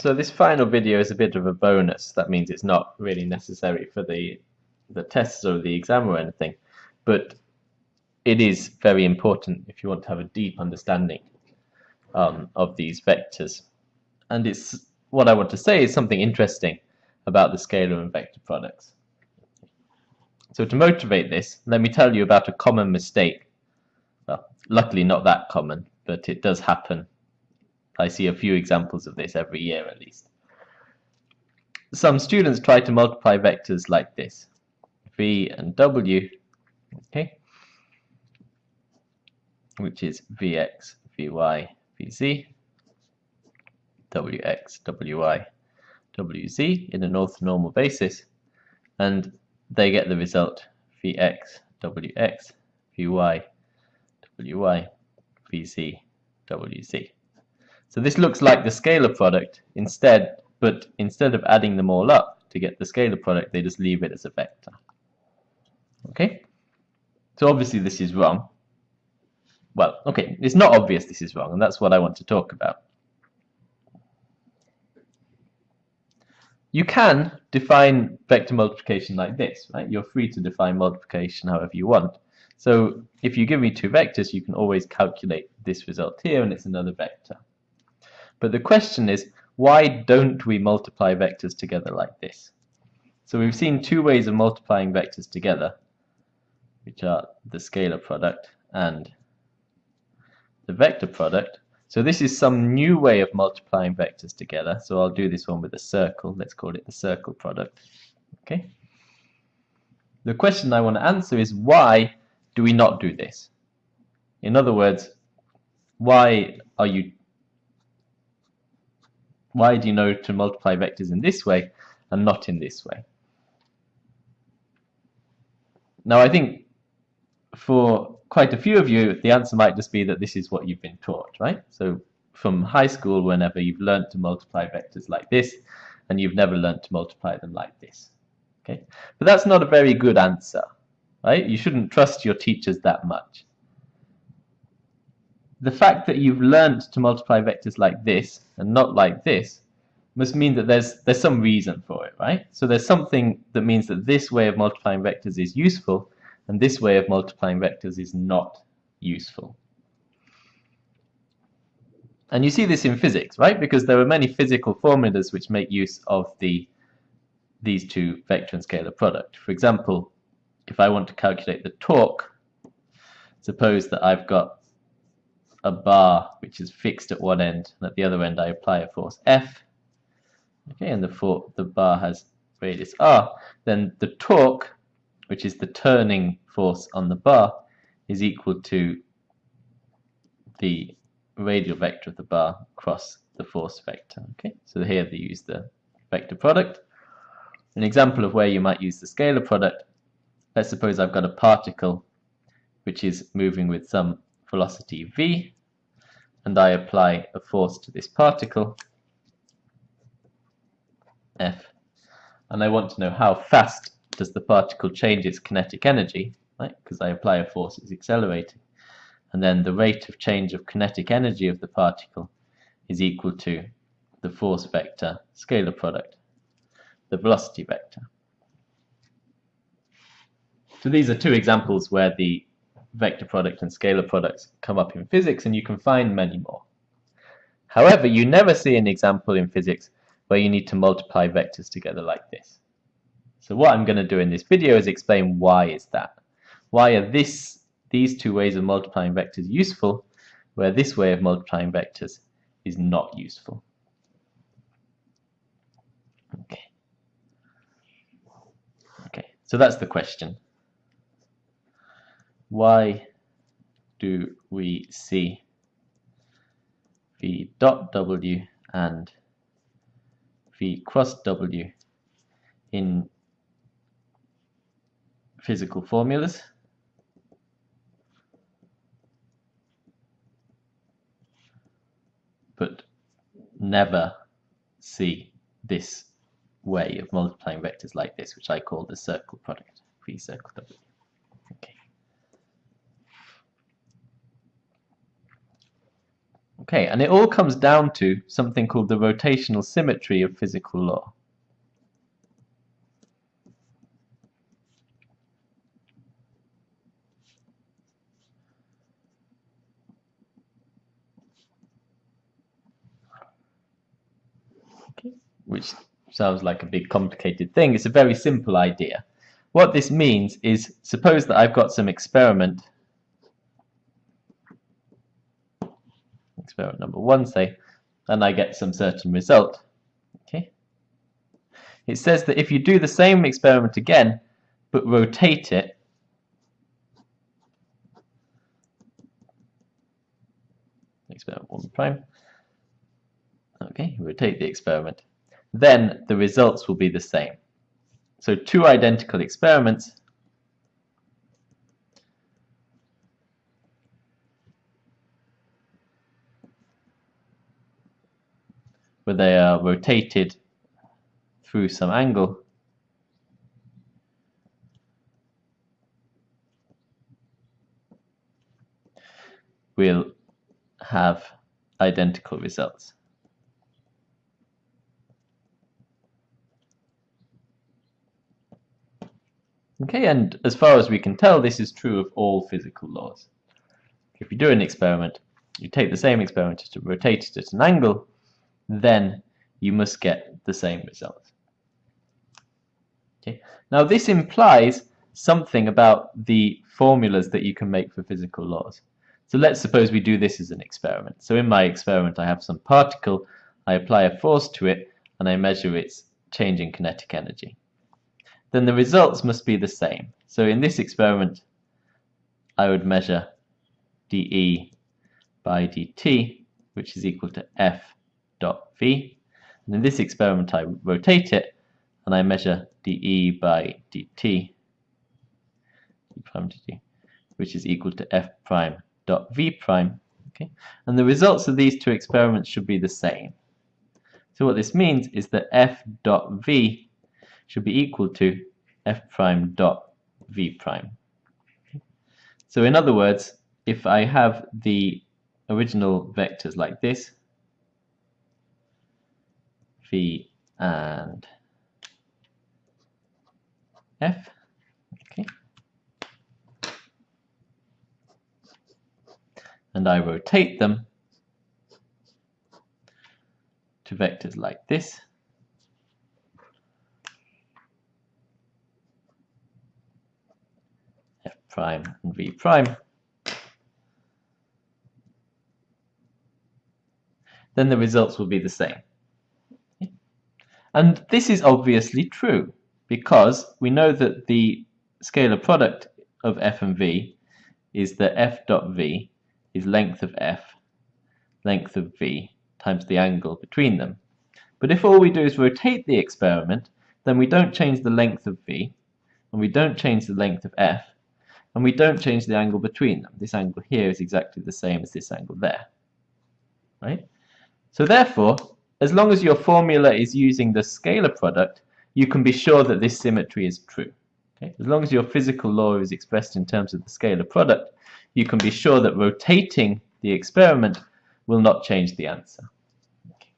So this final video is a bit of a bonus. That means it's not really necessary for the the tests or the exam or anything, but it is very important if you want to have a deep understanding um, of these vectors. And it's what I want to say is something interesting about the scalar and vector products. So to motivate this, let me tell you about a common mistake. Well, luckily not that common, but it does happen. I see a few examples of this every year at least. Some students try to multiply vectors like this, v and w, okay, which is vx, vy, vz, wx, wy, wz in an orthonormal basis, and they get the result vx, wx, vy, wy, vz, wz. So this looks like the scalar product instead, but instead of adding them all up to get the scalar product, they just leave it as a vector. Okay? So obviously this is wrong. Well, okay, it's not obvious this is wrong, and that's what I want to talk about. You can define vector multiplication like this, right? You're free to define multiplication however you want. So if you give me two vectors, you can always calculate this result here, and it's another vector. But the question is, why don't we multiply vectors together like this? So we've seen two ways of multiplying vectors together, which are the scalar product and the vector product. So this is some new way of multiplying vectors together. So I'll do this one with a circle. Let's call it the circle product. Okay. The question I want to answer is why do we not do this? In other words, why are you why do you know to multiply vectors in this way and not in this way? Now I think for quite a few of you the answer might just be that this is what you've been taught, right? So from high school whenever you've learned to multiply vectors like this and you've never learned to multiply them like this. Okay, But that's not a very good answer, right? You shouldn't trust your teachers that much the fact that you've learned to multiply vectors like this and not like this must mean that there's there's some reason for it, right? So there's something that means that this way of multiplying vectors is useful and this way of multiplying vectors is not useful. And you see this in physics, right? Because there are many physical formulas which make use of the these two vector and scalar product. For example, if I want to calculate the torque, suppose that I've got a bar which is fixed at one end and at the other end I apply a force F. Okay and the, for the bar has radius R. Then the torque which is the turning force on the bar is equal to the radial vector of the bar cross the force vector. Okay so here they use the vector product. An example of where you might use the scalar product let's suppose I've got a particle which is moving with some velocity v and I apply a force to this particle F. And I want to know how fast does the particle change its kinetic energy right? Because I apply a force it's accelerating. And then the rate of change of kinetic energy of the particle is equal to the force vector scalar product the velocity vector. So these are two examples where the vector product and scalar products come up in physics and you can find many more. However, you never see an example in physics where you need to multiply vectors together like this. So what I'm going to do in this video is explain why is that. Why are this, these two ways of multiplying vectors useful, where this way of multiplying vectors is not useful. Okay. Okay, so that's the question why do we see v dot w and v cross w in physical formulas? But never see this way of multiplying vectors like this which I call the circle product v circle w okay and it all comes down to something called the rotational symmetry of physical law. Okay, which sounds like a big complicated thing. It's a very simple idea. What this means is, suppose that I've got some experiment experiment number one, say, and I get some certain result. Okay. It says that if you do the same experiment again, but rotate it, experiment one prime, okay, rotate the experiment, then the results will be the same. So two identical experiments where they are uh, rotated through some angle We'll have identical results. Okay, and as far as we can tell, this is true of all physical laws. If you do an experiment, you take the same experiment to rotate it at an angle, then you must get the same result. Okay. Now this implies something about the formulas that you can make for physical laws. So let's suppose we do this as an experiment. So in my experiment I have some particle, I apply a force to it, and I measure its change in kinetic energy. Then the results must be the same. So in this experiment I would measure dE by dt, which is equal to F dot v. And in this experiment, I rotate it and I measure dE by dt, which is equal to f prime dot v prime. Okay, and the results of these two experiments should be the same. So what this means is that f dot v should be equal to f prime dot v prime. So in other words, if I have the original vectors like this, v and f. Okay. And I rotate them to vectors like this. f prime and v prime. Then the results will be the same. And this is obviously true because we know that the scalar product of f and v is that f dot v is length of f, length of v, times the angle between them. But if all we do is rotate the experiment, then we don't change the length of v, and we don't change the length of f, and we don't change the angle between them. This angle here is exactly the same as this angle there. Right? So therefore, as long as your formula is using the scalar product, you can be sure that this symmetry is true. Okay? As long as your physical law is expressed in terms of the scalar product, you can be sure that rotating the experiment will not change the answer. Okay.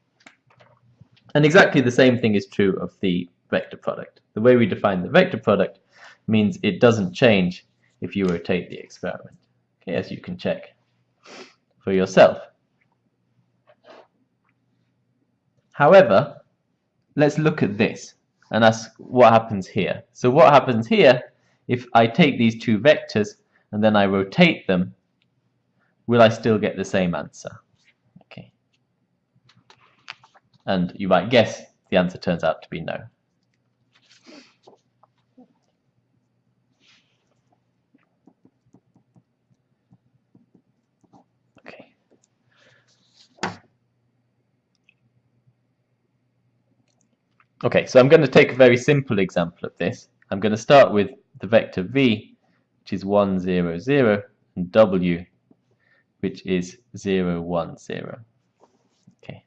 And exactly the same thing is true of the vector product. The way we define the vector product means it doesn't change if you rotate the experiment, okay, as you can check for yourself. However, let's look at this and that's what happens here. So what happens here, if I take these two vectors and then I rotate them, will I still get the same answer? Okay. And you might guess the answer turns out to be no. Okay, so I'm going to take a very simple example of this. I'm going to start with the vector v, which is 1, 0, 0, and w, which is 0, 1, 0. Okay.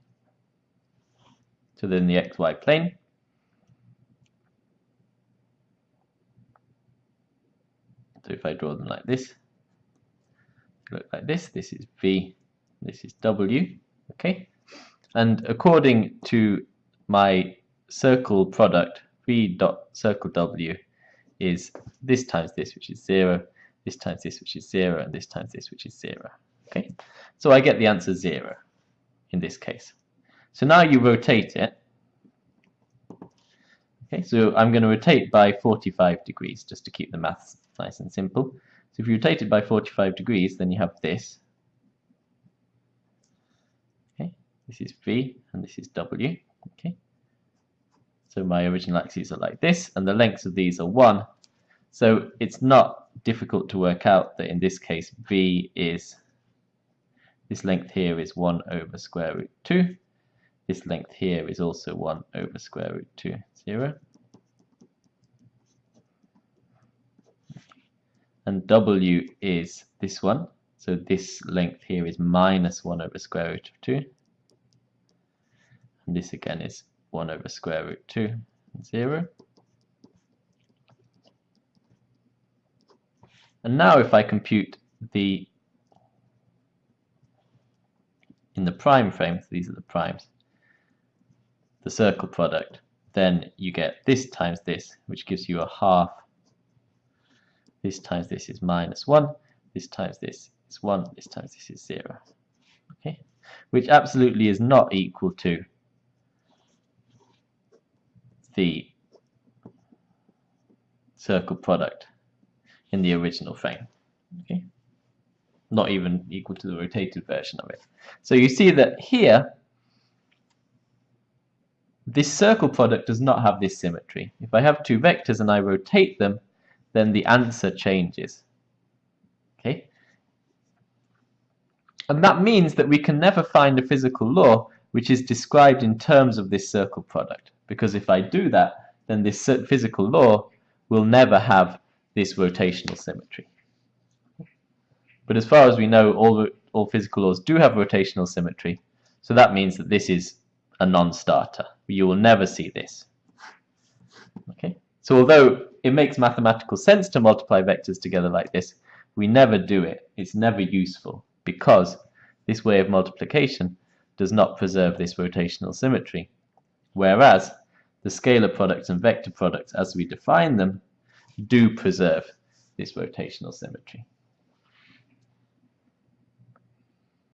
So then the xy plane. So if I draw them like this, look like this, this is v, this is W, okay? And according to my circle product, V dot circle W is this times this, which is 0, this times this, which is 0, and this times this, which is 0. Okay, So I get the answer 0 in this case. So now you rotate it. Okay, so I'm going to rotate by 45 degrees, just to keep the maths nice and simple. So if you rotate it by 45 degrees, then you have this. Okay, this is V, and this is W. Okay, so my original axes are like this, and the lengths of these are 1. So it's not difficult to work out that in this case V is, this length here is 1 over square root 2. This length here is also 1 over square root 2, 0. And W is this one. So this length here is minus 1 over square root of 2. And this again is 1 over square root 2, 0. And now if I compute the in the prime frame, so these are the primes, the circle product, then you get this times this, which gives you a half. This times this is minus 1, this times this is 1, this times this is 0. Okay, Which absolutely is not equal to the circle product in the original frame. Okay? Not even equal to the rotated version of it. So you see that here, this circle product does not have this symmetry. If I have two vectors and I rotate them, then the answer changes. Okay? And that means that we can never find a physical law which is described in terms of this circle product. Because if I do that, then this physical law will never have this rotational symmetry. But as far as we know, all, all physical laws do have rotational symmetry, so that means that this is a non-starter. You will never see this. Okay. So although it makes mathematical sense to multiply vectors together like this, we never do it. It's never useful because this way of multiplication does not preserve this rotational symmetry. Whereas the scalar products and vector products as we define them do preserve this rotational symmetry.